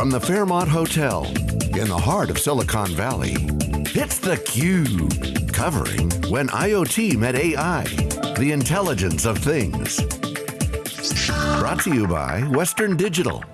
From the Fairmont Hotel in the heart of Silicon Valley, it's theCUBE. Covering When IoT Met AI, the intelligence of things. Brought to you by Western Digital.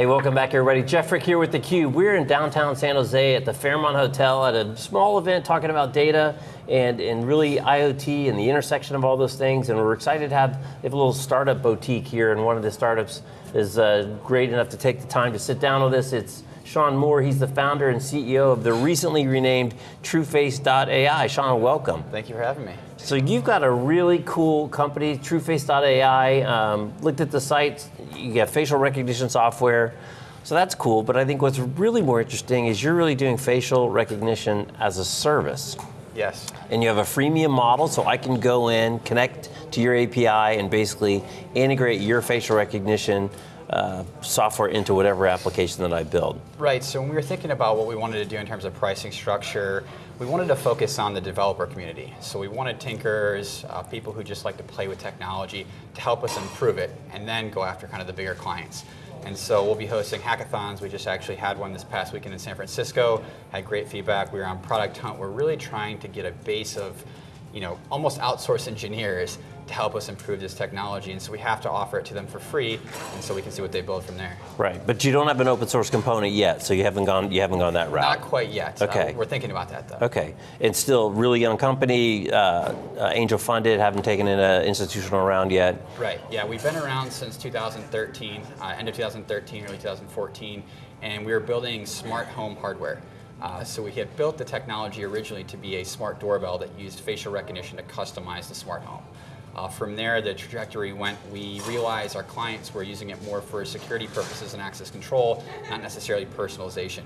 Hey, welcome back everybody. Jeff Frick here with theCUBE. We're in downtown San Jose at the Fairmont Hotel at a small event talking about data and, and really IoT and the intersection of all those things. And we're excited to have, have a little startup boutique here and one of the startups is uh, great enough to take the time to sit down with us. It's Sean Moore, he's the founder and CEO of the recently renamed TrueFace.ai. Sean, welcome. Thank you for having me. So you've got a really cool company, TrueFace.ai. Um, looked at the site, you got facial recognition software. So that's cool, but I think what's really more interesting is you're really doing facial recognition as a service. Yes. And you have a freemium model, so I can go in, connect to your API, and basically integrate your facial recognition uh, software into whatever application that I build. Right, so when we were thinking about what we wanted to do in terms of pricing structure, we wanted to focus on the developer community. So we wanted tinkers, uh, people who just like to play with technology to help us improve it, and then go after kind of the bigger clients. And so we'll be hosting hackathons. We just actually had one this past weekend in San Francisco, had great feedback. We were on Product Hunt. We're really trying to get a base of you know, almost outsource engineers to help us improve this technology. And so we have to offer it to them for free, and so we can see what they build from there. Right, but you don't have an open source component yet, so you haven't gone you haven't gone that route. Not quite yet. Okay, uh, we're thinking about that though. Okay, and still really young company, uh, uh, angel funded, haven't taken in an institutional round yet. Right. Yeah, we've been around since 2013, uh, end of 2013, early 2014, and we were building smart home hardware. Uh, so we had built the technology originally to be a smart doorbell that used facial recognition to customize the smart home. Uh, from there, the trajectory went, we realized our clients were using it more for security purposes and access control, not necessarily personalization.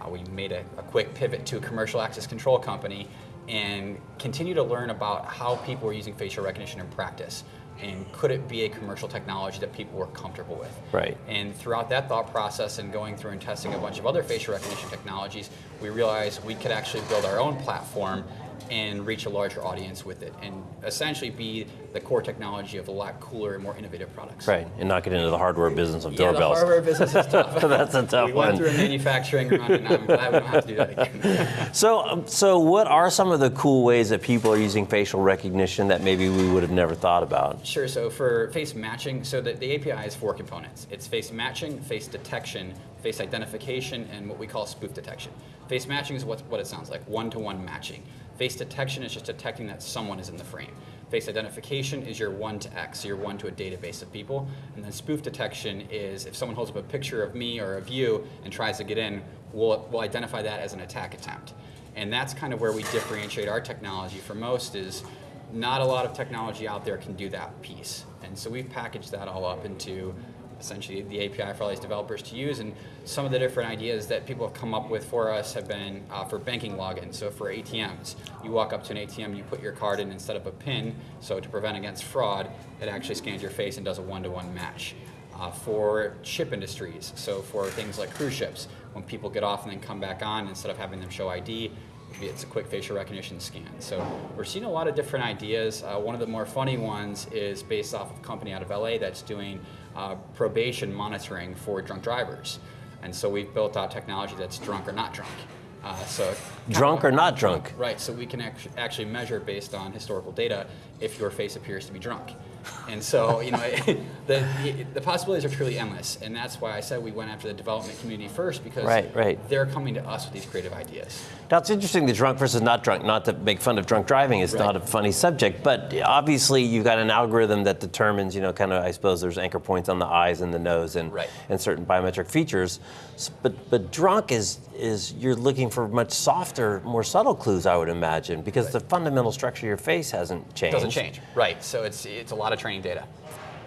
Uh, we made a, a, quick pivot to a commercial access control company and continue to learn about how people were using facial recognition in practice and could it be a commercial technology that people were comfortable with? Right. And throughout that thought process and going through and testing a bunch of other facial recognition technologies, we realized we could actually build our own platform and reach a larger audience with it and essentially be the core technology of a lot cooler and more innovative products. Right, and not get into the hardware business of yeah, doorbells. the hardware business is tough. That's a tough we one. We went through a manufacturing run and I'm glad we don't have to do that again. so, um, so what are some of the cool ways that people are using facial recognition that maybe we would have never thought about? Sure, so for face matching, so the, the API is four components. It's face matching, face detection, face identification, and what we call spoof detection. Face matching is what, what it sounds like, one-to-one -one matching. Face detection is just detecting that someone is in the frame. Face identification is your one to X, so you're one to a database of people. And then spoof detection is if someone holds up a picture of me or of you and tries to get in, we'll, we'll identify that as an attack attempt. And that's kind of where we differentiate our technology from most is not a lot of technology out there can do that piece. And so we've packaged that all up into essentially the API for all these developers to use. And some of the different ideas that people have come up with for us have been uh, for banking login. So for ATMs, you walk up to an ATM, you put your card in instead of a PIN. So to prevent against fraud, it actually scans your face and does a one-to-one -one match. Uh, for ship industries, so for things like cruise ships, when people get off and then come back on, instead of having them show ID, it's a quick facial recognition scan. So we're seeing a lot of different ideas. Uh, one of the more funny ones is based off of a company out of LA that's doing uh, probation monitoring for drunk drivers. And so we've built out technology that's drunk or not drunk. Uh, so drunk or not drunk? Right, so we can actually measure based on historical data if your face appears to be drunk. And so, you know, the, the possibilities are truly endless, and that's why I said we went after the development community first because right, right. they're coming to us with these creative ideas. Now it's interesting the drunk versus not drunk. Not to make fun of drunk driving, it's right. not a funny subject, but obviously you've got an algorithm that determines, you know, kind of I suppose there's anchor points on the eyes and the nose and right. and certain biometric features. But but drunk is is you're looking for much softer, more subtle clues, I would imagine, because right. the fundamental structure of your face hasn't changed. Doesn't change, right? So it's it's a lot of training data.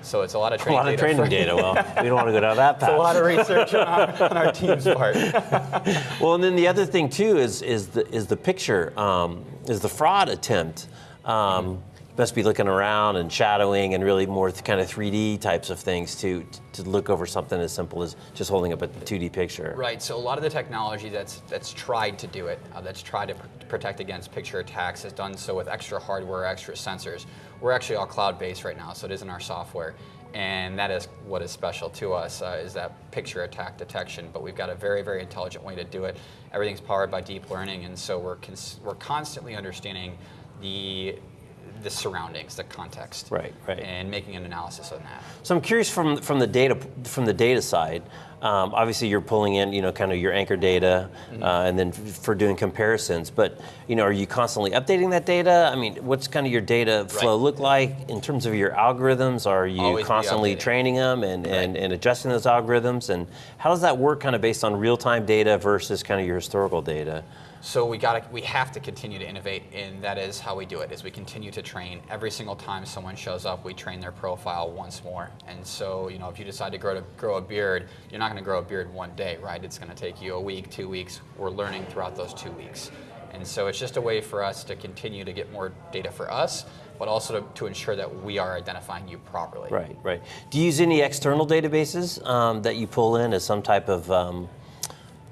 So it's a lot of training data. A lot of training data. Well, we don't want to go down that path. It's a lot of research on our, on our team's part. well, and then the other thing too is is the is the picture um, is the fraud attempt. Um, mm -hmm must be looking around and shadowing and really more kind of 3D types of things to, to look over something as simple as just holding up a 2D picture. Right, so a lot of the technology that's, that's tried to do it, uh, that's tried to pr protect against picture attacks has done so with extra hardware, extra sensors. We're actually all cloud-based right now, so it is in our software. And that is what is special to us uh, is that picture attack detection. But we've got a very, very intelligent way to do it. Everything's powered by deep learning, and so we're we're constantly understanding the the surroundings, the context, Right, right. and making an analysis on that. So I'm curious from from the data from the data side. Um, obviously, you're pulling in, you know, kind of your anchor data, Mm-hmm. uh, and then f- for doing comparisons. But you know, are you constantly updating that data? I mean, what's kind of your data flow Right. look like in terms of your algorithms? Are you Always constantly training them and, and, and adjusting those algorithms? And how does that work, kind of based on real-time data versus kind of your historical data? So we got we have to continue to innovate, and that is how we do it. Is we continue to train every single time someone shows up, we train their profile once more. And so you know, if you decide to grow to grow a beard, you're not going to grow a beard one day, right? It's going to take you a week, two weeks. We're learning throughout those two weeks, and so it's just a way for us to continue to get more data for us, but also to, to ensure that we are identifying you properly. Right, right. Do you use any external databases um, that you pull in as some type of, um,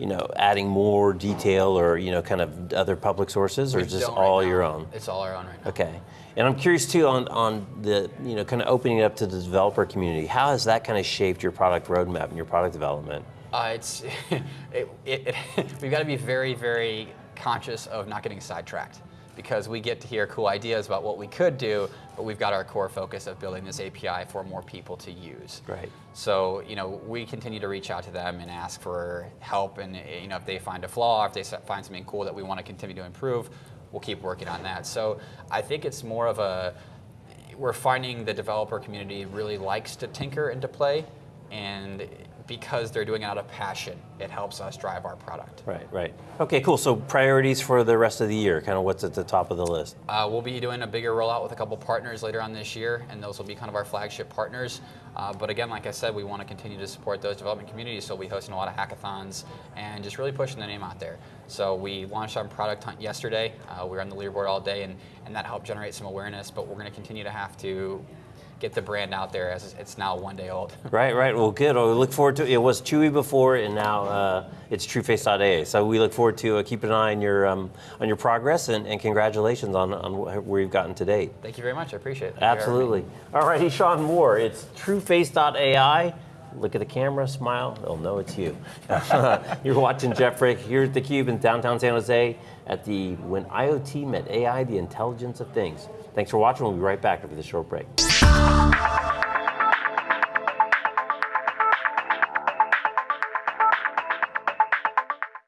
you know, adding more detail or you know, kind of other public sources, or We is this all your own? It's all our own right now. Okay. And I'm curious too on, on the, you know, kind of opening it up to the developer community. How has that kind of shaped your product roadmap and your product development? Uh, it's it, it, it, we've got to be very very conscious of not getting sidetracked because we get to hear cool ideas about what we could do, but we've got our core focus of building this API for more people to use. Right. So you know we continue to reach out to them and ask for help, and eh, you know if they find a flaw, if they find something cool that we want to continue to improve, we'll keep working on that. So I think it's more of a we're finding the developer community really likes to tinker and to play, and because they're doing it out of passion, it helps us drive our product. Right, right. Okay, cool. So priorities for the rest of the year, kind of what's at the top of the list? Uh, we'll be doing a bigger rollout with a couple partners later on this year, and those will be kind of our flagship partners. Uh, but again, like I said, we want to continue to support those development communities, so we'll be hosting a lot of hackathons and just really pushing the name out there. So we launched on Product Hunt yesterday. Uh, we were on the leaderboard all day, and, and that helped generate some awareness. But we're going to continue to have to get the brand out there as it's now one day old. Right, right. Well, good. Well, we look forward to it. was Chui before, and now uh, it's TrueFace.ai. So we look forward to uh, keeping an eye on your um, on your progress, and, and congratulations on, on where you've gotten to date. Thank you very much. I appreciate it. Thank you for having me. Absolutely. All right, he's Sean Moore. It's TrueFace.ai. Look at the camera, smile, they'll know it's you. You're watching Jeff Frick here at theCUBE in downtown San Jose at the When IoT Met AI, the Intelligence of Things. Thanks for watching. We'll be right back after this short break.